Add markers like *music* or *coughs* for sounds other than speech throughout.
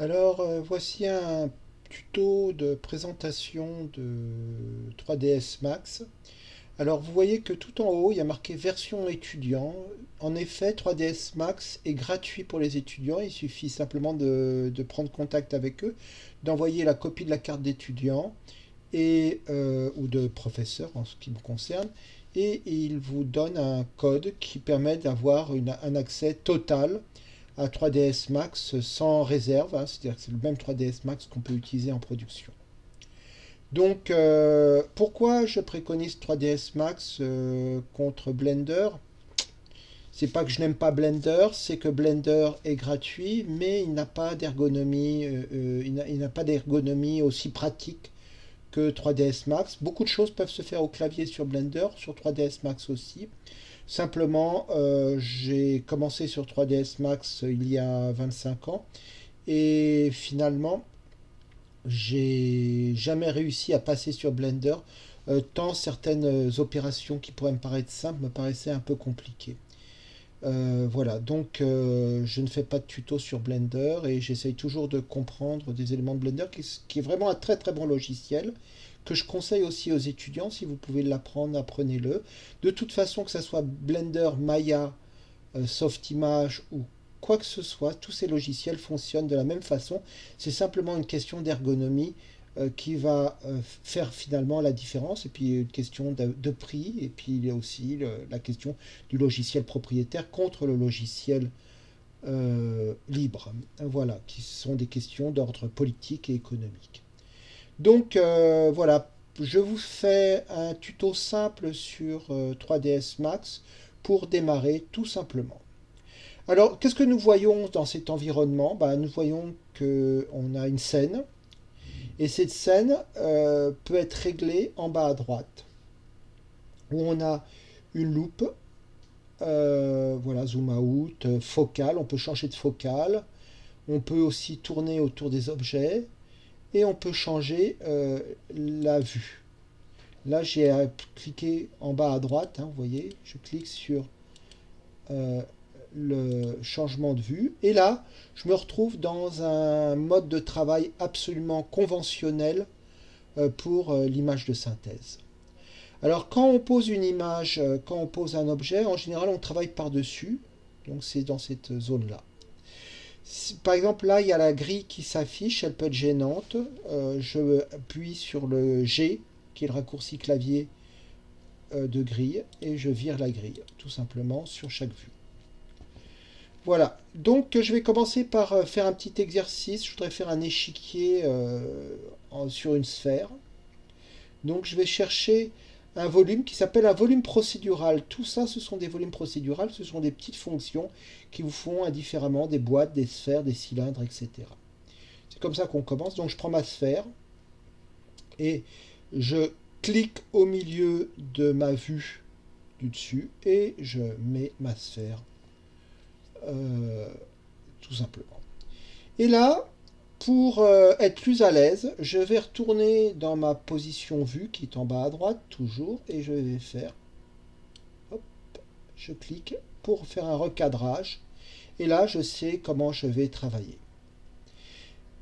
Alors, euh, voici un tuto de présentation de 3ds Max. Alors, vous voyez que tout en haut, il y a marqué version étudiant. En effet, 3ds Max est gratuit pour les étudiants. Il suffit simplement de, prendre contact avec eux, d'envoyer la copie de la carte d'étudiant euh, ou de professeur en ce qui me concerne. Et il vous donne un code qui permet d'avoir un accès total à 3ds Max sans réserve, hein, c'est-à-dire c'est le même 3ds Max qu'on peut utiliser en production. Donc, euh, pourquoi je préconise 3ds Max euh, contre Blender? C'est pas que je n'aime pas Blender, c'est que Blender est gratuit, mais il n'a pas d'ergonomie, euh, il n'a pas d'ergonomie aussi pratique que 3ds Max. Beaucoup de choses peuvent se faire au clavier sur Blender, sur 3ds Max aussi. Simplement, euh, j'ai commencé sur 3ds Max il y a 25 ans et finalement, j'ai jamais réussi à passer sur Blender euh, tant certaines opérations qui pourraient me paraître simples me paraissaient un peu compliquées. Euh, voilà, donc je ne fais pas de tuto sur Blender et j'essaye toujours de comprendre des éléments de Blender qui est vraiment un très très bon logiciel que je conseille aussi aux étudiants, si vous pouvez l'apprendre, apprenez-le. De toute façon, que ce soit Blender, Maya, euh, Softimage ou quoi que ce soit, tous ces logiciels fonctionnent de la même façon. C'est simplement une question d'ergonomie euh, qui va euh, faire finalement la différence. Et puis une question de, prix. Et puis il y a aussi la question du logiciel propriétaire contre le logiciel libre. Voilà, qui sont des questions d'ordre politique et économique. Donc euh, voilà, je vous fais un tuto simple sur 3ds euh, Max pour démarrer tout simplement. Alors, qu'est-ce que nous voyons dans cet environnement? Ben, Nous voyons qu'on a une scène, et cette scène euh, peut être réglée en bas à droite, où on a une loupe, voilà, zoom out, focale, on peut changer de focale, on peut aussi tourner autour des objets, et on peut changer euh, la vue. Là, j'ai à cliquer en bas à droite, hein, vous voyez, je clique sur euh, le changement de vue. Et là, je me retrouve dans un mode de travail absolument conventionnel euh, pour l'image de synthèse. Alors, quand on pose une image, quand on pose un objet, en général, on travaille par-dessus. Donc, c'est dans cette zone-là par exemple, là, il y a la grille qui s'affiche, elle peut être gênante. Euh, je appuie sur le G, qui est le raccourci clavier euh, de grille, et je vire la grille, tout simplement, sur chaque vue. Voilà, donc je vais commencer par euh, faire un petit exercice. Je voudrais faire un échiquier sur une sphère. Donc je vais chercher un volume qui s'appelle un volume procédural. Tout ça, ce sont des volumes procédurales, ce sont des petites fonctions qui vous font indifféremment des boîtes, des sphères, des cylindres, etc. C'est comme ça qu'on commence. Donc je prends ma sphère et je clique au milieu de ma vue du dessus et je mets ma sphère euh, tout simplement. Et là, pour euh, être plus à l'aise, je vais retourner dans ma position vue qui est en bas à droite, toujours, et je vais faire, hop, je clique pour faire un recadrage, et là je sais comment je vais travailler.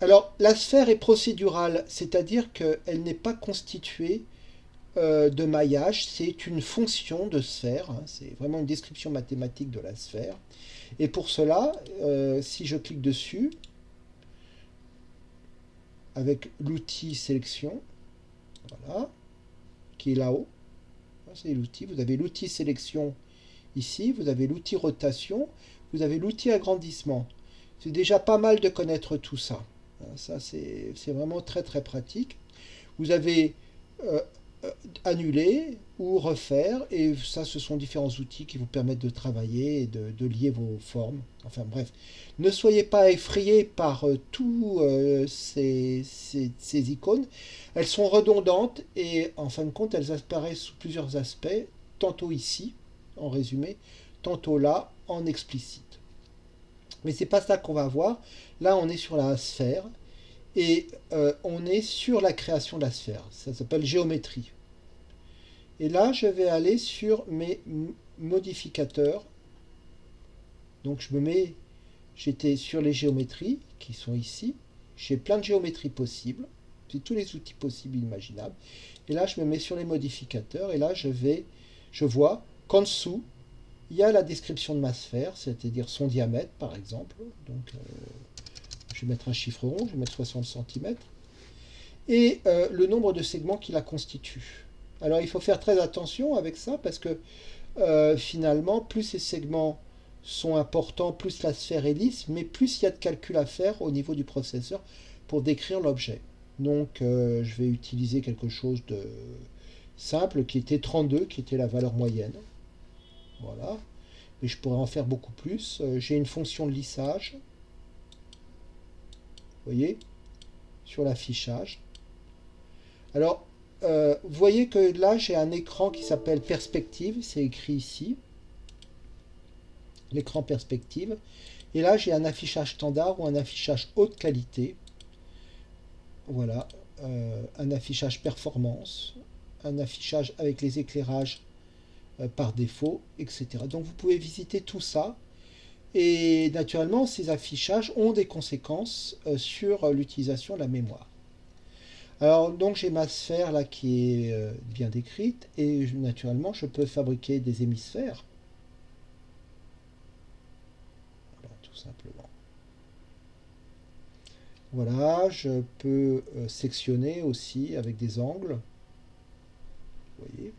Alors la sphère est procédurale, c'est-à-dire qu'elle n'est pas constituée euh, de maillage, c'est une fonction de sphère, hein, c'est vraiment une description mathématique de la sphère, et pour cela, euh, si je clique dessus, avec l'outil sélection, voilà, qui est là-haut. C'est l'outil. Vous avez l'outil sélection ici, vous avez l'outil rotation, vous avez l'outil agrandissement. C'est déjà pas mal de connaître tout ça. Ça, c'est vraiment très très pratique. Vous avez euh, annuler ou refaire. Et ça, ce sont différents outils qui vous permettent de travailler et de, lier vos formes. Enfin bref, ne soyez pas effrayés par euh, tous euh, ces, ces, icônes. Elles sont redondantes et en fin de compte, elles apparaissent sous plusieurs aspects. Tantôt ici, en résumé, tantôt là, en explicite. Mais c'est pas ça qu'on va voir. Là, on est sur la sphère et on est sur la création de la sphère. Ça s'appelle géométrie. Et là, je vais aller sur mes modificateurs. Donc, je me mets j'étais sur les géométries qui sont ici. J'ai plein de géométries possibles. J'ai tous les outils possibles imaginables. Et là, je me mets sur les modificateurs. Et là, je vais, je vois qu'en dessous, il y a la description de ma sphère, c'est-à-dire son diamètre, par exemple. Donc, euh, je vais mettre un chiffre rond, je vais mettre 60 cm. Et euh, le nombre de segments qui la constituent. Alors, il faut faire très attention avec ça, parce que euh, finalement, plus ces segments sont importants, plus la sphère est lisse, mais plus il y a de calculs à faire au niveau du processeur pour décrire l'objet. Donc euh, je vais utiliser quelque chose de simple qui était 32, qui était la valeur moyenne. Voilà. Mais je pourrais en faire beaucoup plus. J'ai une fonction de lissage. Voyez Sur l'affichage. Alors, euh, vous voyez que là, j'ai un écran qui s'appelle perspective. C'est écrit ici. L'écran perspective. Et là, j'ai un affichage standard ou un affichage haute qualité. Voilà, euh, un affichage performance, un affichage avec les éclairages euh, par défaut, etc. Donc vous pouvez visiter tout ça. Et naturellement, ces affichages ont des conséquences euh, sur l'utilisation de la mémoire. Alors donc j'ai ma sphère là qui est bien décrite et naturellement je peux fabriquer des hémisphères. tout simplement. Voilà, je peux euh, sectionner aussi avec des angles. Vous voyez?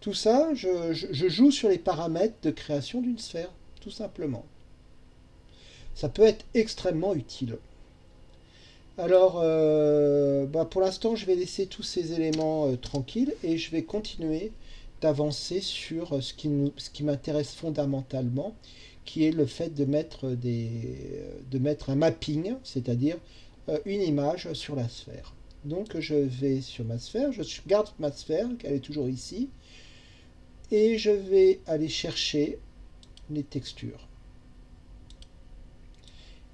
Tout ça, je, joue sur les paramètres de création d'une sphère, tout simplement. Ça peut être extrêmement utile. Alors, euh, bah, pour l'instant, je vais laisser tous ces éléments euh, tranquilles et je vais continuer d'avancer sur ce qui, qui m'intéresse fondamentalement, qui est le fait de mettre, des, de mettre un mapping, c'est-à-dire euh, une image sur la sphère. Donc je vais sur ma sphère, je garde ma sphère, qu'elle est toujours ici, et je vais aller chercher les textures.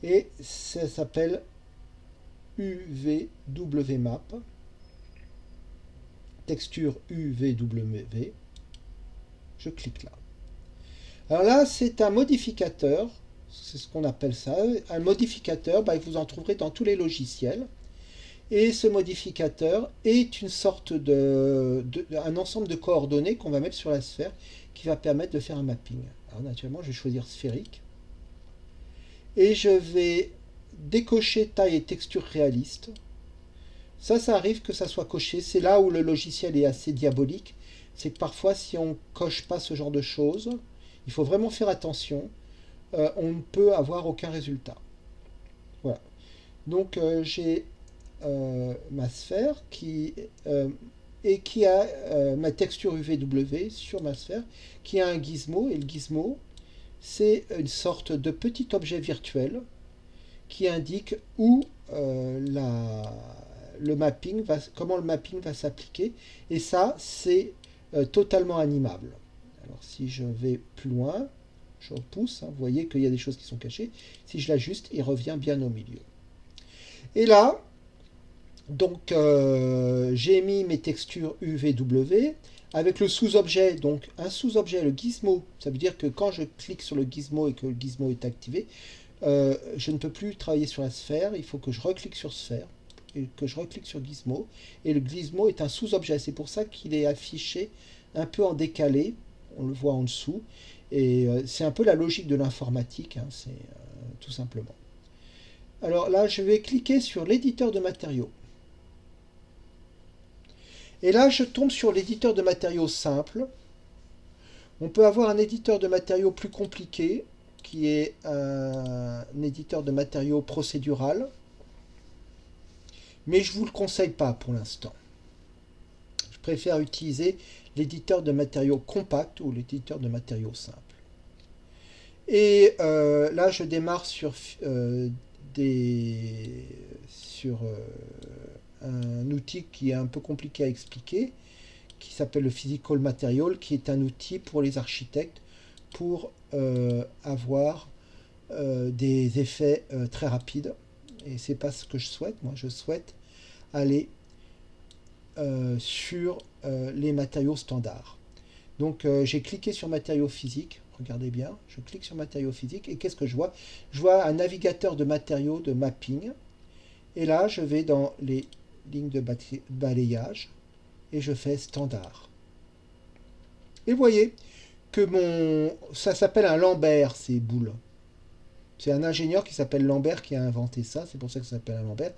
Et ça s'appelle UVWMap, texture UVW, je clique là. Alors là, c'est un modificateur c'est ce qu'on appelle ça. Un modificateur, bah, vous en trouverez dans tous les logiciels. Et ce modificateur est une sorte de, un ensemble de coordonnées qu'on va mettre sur la sphère qui va permettre de faire un mapping. Alors naturellement, je vais choisir sphérique. Et je vais décocher taille et texture réaliste. Ça, ça arrive que ça soit coché. C'est là où le logiciel est assez diabolique. C'est que parfois, si on coche pas ce genre de choses, il faut vraiment faire attention. Euh, on ne peut avoir aucun résultat. Voilà. Donc euh, j'ai euh, ma sphère qui et qui a ma texture UVW sur ma sphère, qui a un gizmo, et le gizmo, c'est une sorte de petit objet virtuel qui indique où la, le mapping va, comment le mapping va s'appliquer, et ça, c'est totalement animable. Alors si je vais plus loin, je repousse, hein. vous voyez qu'il y a des choses qui sont cachées. Si je l'ajuste, il revient bien au milieu. Et là, donc euh, j'ai mis mes textures UVW avec le sous-objet, donc un sous-objet, le gizmo. Ça veut dire que quand je clique sur le gizmo et que le gizmo est activé, euh, je ne peux plus travailler sur la sphère, il faut que je reclique sur sphère et que je reclique sur gizmo. Et le gizmo est un sous-objet, c'est pour ça qu'il est affiché un peu en décalé, on le voit en dessous. Et euh, c'est un peu la logique de l'informatique, hein, c'est euh, tout simplement. Alors là, je vais cliquer sur l'éditeur de matériaux. Et là, je tombe sur l'éditeur de matériaux simple. On peut avoir un éditeur de matériaux plus compliqué, qui est un, éditeur de matériaux procédural. Mais je ne vous le conseille pas pour l'instant. Je préfère utiliser l'éditeur de matériaux compact ou l'éditeur de matériaux simple. Et euh, là, je démarre sur, euh, des, sur euh, un outil qui est un peu compliqué à expliquer, qui s'appelle le Physical Material, qui est un outil pour les architectes pour avoir des effets très rapides. Et c'est pas ce que je souhaite. Moi, je souhaite aller sur les matériaux standards. Donc, j'ai cliqué sur matériaux physiques regardez bien, je clique sur matériaux physiques et qu'est-ce que je vois? Je vois un navigateur de matériaux de mapping. Et là, je vais dans les lignes de balayage et je fais standard. Et vous voyez que mon... ça s'appelle un Lambert, ces boules. C'est un ingénieur qui s'appelle Lambert qui a inventé ça, c'est pour ça que ça s'appelle un Lambert.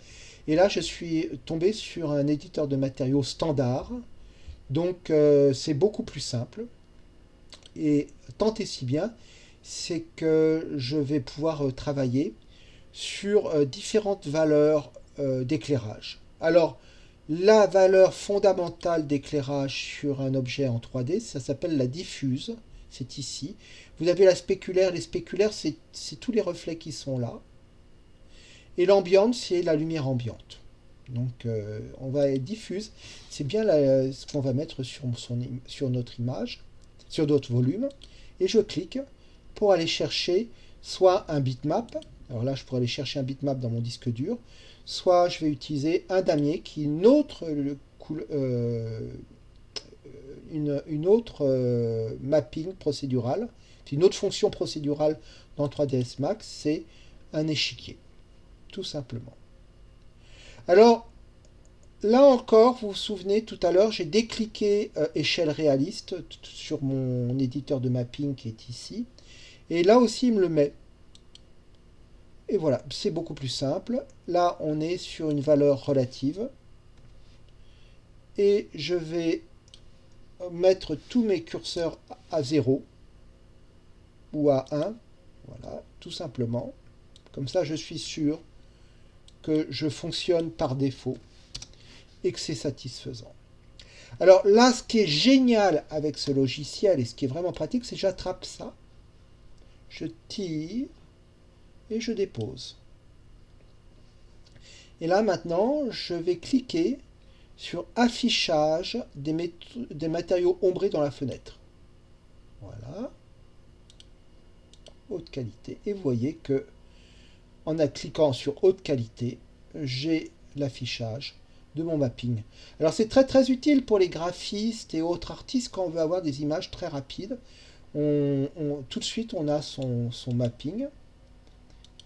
Et là, je suis tombé sur un éditeur de matériaux standard. Donc, euh, c'est beaucoup plus simple. Et tant et si bien, c'est que je vais pouvoir euh, travailler sur euh, différentes valeurs d'éclairage. Alors, la valeur fondamentale d'éclairage sur un objet en 3D, ça s'appelle la diffuse. C'est ici. Vous avez la spéculaire. Les spéculaires, c'est tous les reflets qui sont là. Et l'ambiante, c'est la lumière ambiante. Donc, euh, on va diffuse. C'est bien ce qu'on va mettre sur, notre image, sur notre volume. Et je clique pour aller chercher soit un bitmap. Alors là, je pourrais aller chercher un bitmap dans mon disque dur soit je vais utiliser un damier qui est une autre, euh, une, autre euh, mapping procédural, une autre fonction procédurale dans 3ds Max, c'est un échiquier, tout simplement. Alors, là encore, vous vous souvenez, tout à l'heure, j'ai décliqué euh, échelle réaliste sur mon éditeur de mapping qui est ici, et là aussi, il me le met. Et voilà, c'est beaucoup plus simple. Là, on est sur une valeur relative. Et je vais mettre tous mes curseurs à 0 ou à 1. Voilà, tout simplement. Comme ça, je suis sûr que je fonctionne par défaut et que c'est satisfaisant. Alors là, ce qui est génial avec ce logiciel et ce qui est vraiment pratique, c'est que j'attrape ça, je tire, je dépose. Et là maintenant, je vais cliquer sur affichage des, matériaux ombrés dans la fenêtre. Voilà. Haute qualité. Et voyez que en cliquant sur haute qualité, j'ai l'affichage de mon mapping. Alors c'est très très utile pour les graphistes et autres artistes quand on veut avoir des images très rapides. Tout de suite on a son mapping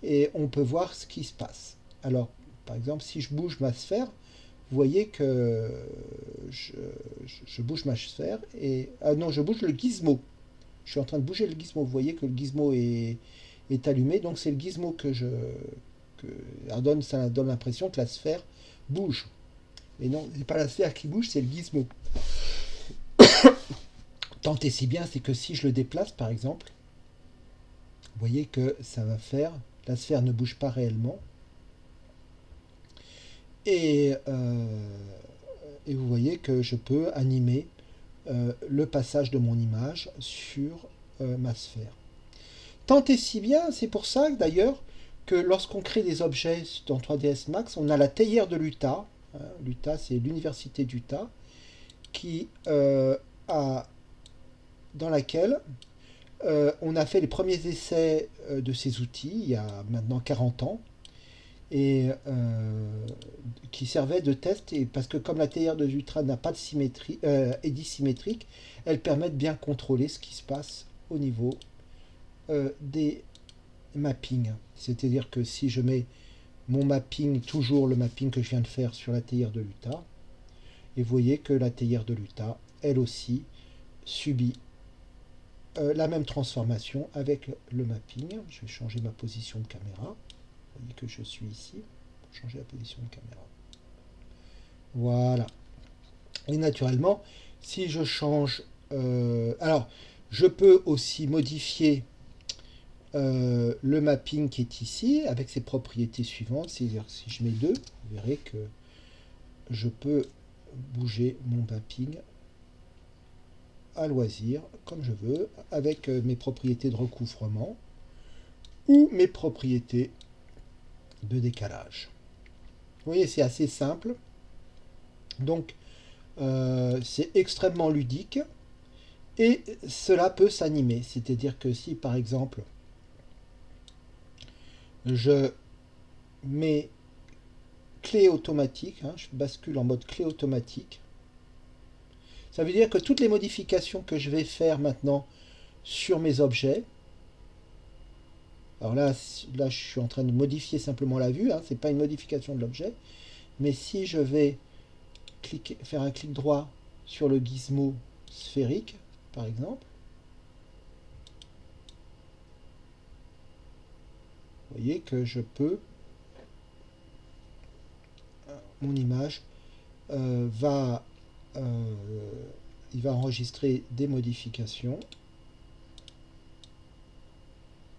et on peut voir ce qui se passe. Alors, par exemple, si je bouge ma sphère, vous voyez que je, bouge ma sphère et... Ah non, je bouge le gizmo. Je suis en train de bouger le gizmo. Vous voyez que le gizmo est, est allumé. Donc c'est le gizmo que je... Que, ça donne, donne l'impression que la sphère bouge. Mais non, c'est pas la sphère qui bouge, c'est le gizmo. *coughs* Tant et si bien, c'est que si je le déplace, par exemple, vous voyez que ça va faire la sphère ne bouge pas réellement. Et, euh, vous voyez que je peux animer euh, le passage de mon image sur euh, ma sphère. Tant et si bien, c'est pour ça d'ailleurs que lorsqu'on crée des objets dans 3ds Max, on a la théière de l'Utah. Hein, L'Utah, c'est l'université d'Utah, qui a dans laquelle euh, on a fait les premiers essais euh, de ces outils il y a maintenant 40 ans et euh, qui servaient de test et parce que comme la théière de Jutra n'a pas de symétrie est dissymétrique, elle permet de bien contrôler ce qui se passe au niveau des mappings. C'est-à-dire que si je mets mon mapping, toujours le mapping que je viens de faire sur la théière de l'Utah, et vous voyez que la théière de l'Utah, elle aussi, subit euh, la même transformation avec le mapping. Je vais changer ma position de caméra. Vous voyez que je suis ici. Changer la position de caméra. Voilà. Et naturellement, si je change... Euh, alors, je peux aussi modifier euh, le mapping qui est ici avec ses propriétés suivantes. C'est-à-dire si je mets deux, vous verrez que je peux bouger mon mapping à loisir, comme je veux, avec euh, mes propriétés de recouvrement ou mes propriétés de décalage. Voyez, c'est assez simple. Donc, euh, c'est extrêmement ludique. Et cela peut s'animer. C'est-à-dire que si, par exemple, je mets clé automatique, hein, je bascule en mode clé automatique, ça veut dire que toutes les modifications que je vais faire maintenant sur mes objets. Alors là, là, je suis en train de modifier simplement la vue, hein, ce n'est pas une modification de l'objet. Mais si je vais faire un clic droit sur le gizmo sphérique, par exemple, vous voyez que je peux, mon image euh, va, il va enregistrer des modifications.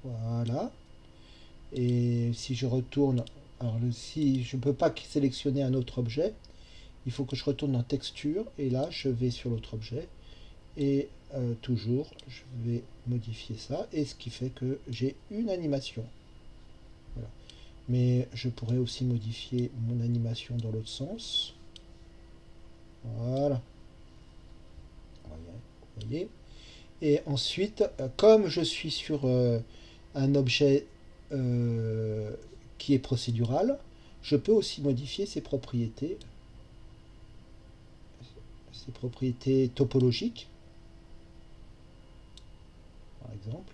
Voilà. Et si je retourne, alors si je ne peux pas sélectionner un autre objet, il faut que je retourne dans texture et là je vais sur l'autre objet et euh, toujours je vais modifier ça et ce qui fait que j'ai une animation. Mais je pourrais aussi modifier mon animation dans l'autre sens. Voilà. Vous voyez. Et ensuite, euh, comme je suis sur euh, un objet euh, qui est procédural, je peux aussi modifier ses propriétés, ses propriétés topologiques, par exemple.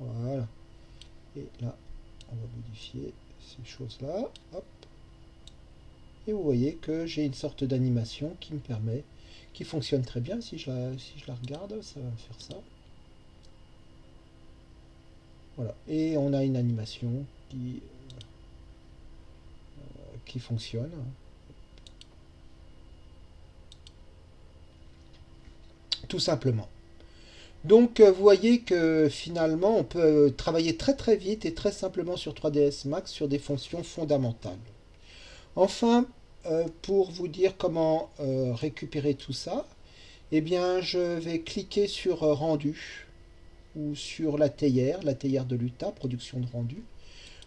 Voilà. Et là, on va modifier ces choses-là. Et vous voyez que j'ai une sorte d'animation qui me permet, qui fonctionne très bien. Si je, la, si je la regarde, ça va faire ça. Voilà. Et on a une animation qui, euh, qui fonctionne. Tout simplement. Donc euh, vous voyez que finalement on peut travailler très très vite et très simplement sur 3ds Max sur des fonctions fondamentales. Enfin, euh, pour vous dire comment récupérer tout ça, eh bien je vais cliquer sur rendu ou sur la théière, la théière de l'UTA, production de rendu.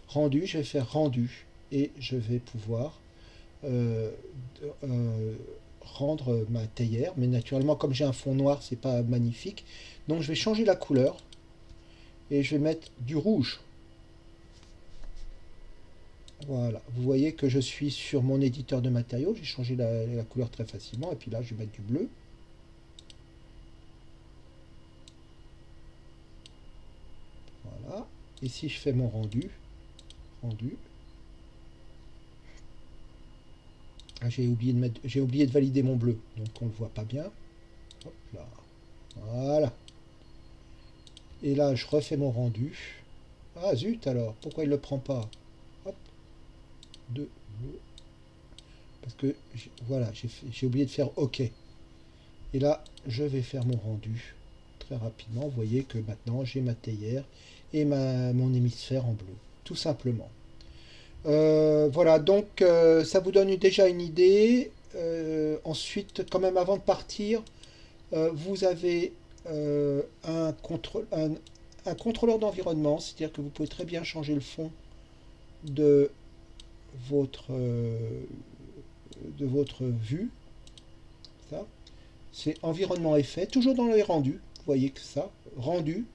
Rendu, je vais faire rendu et je vais pouvoir euh, euh, rendre ma théière. Mais naturellement, comme j'ai un fond noir, c'est pas magnifique. Donc je vais changer la couleur et je vais mettre du rouge. Voilà, vous voyez que je suis sur mon éditeur de matériaux, j'ai changé la, couleur très facilement, et puis là je vais mettre du bleu. Et si je fais mon rendu, rendu, ah, j'ai oublié de valider mon bleu, donc on le voit pas bien. Voilà. Et là, je refais mon rendu. Ah zut alors, pourquoi il le prend pas? Deux. Parce que, voilà, j'ai oublié de faire OK. Et là, je vais faire mon rendu très rapidement. Vous voyez que maintenant, j'ai ma théière et ma, mon hémisphère en bleu, tout simplement. Euh, voilà, donc euh, ça vous donne déjà une idée. Euh, ensuite, quand même avant de partir, vous avez un, contrôle, un, contrôleur d'environnement, c'est-à-dire que vous pouvez très bien changer le fond de votre, de votre vue. Ça, c'est environnement effet, toujours dans les rendus. Vous voyez que ça, rendu,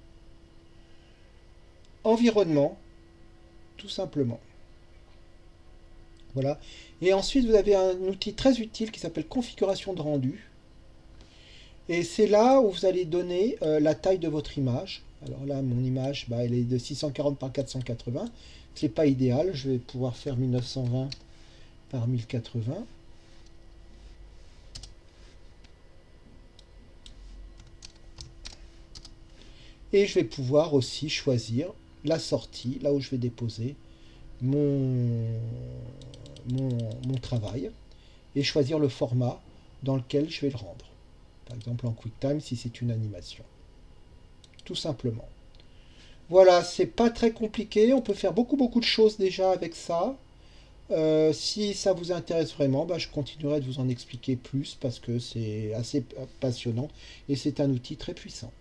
environnement, tout simplement. Voilà. Et ensuite, vous avez un outil très utile qui s'appelle configuration de rendu. Et c'est là où vous allez donner euh, la taille de votre image. Alors là, mon image, bah, elle est de 640 par 480. C'est pas idéal. Je vais pouvoir faire 1920 par 1080. Et je vais pouvoir aussi choisir la sortie, là où je vais déposer mon, travail, et choisir le format dans lequel je vais le rendre. Par exemple en QuickTime si c'est une animation. Tout simplement. Voilà, c'est pas très compliqué, on peut faire beaucoup beaucoup de choses déjà avec ça. Euh, si ça vous intéresse vraiment, bah, je continuerai de vous en expliquer plus parce que c'est assez passionnant et c'est un outil très puissant.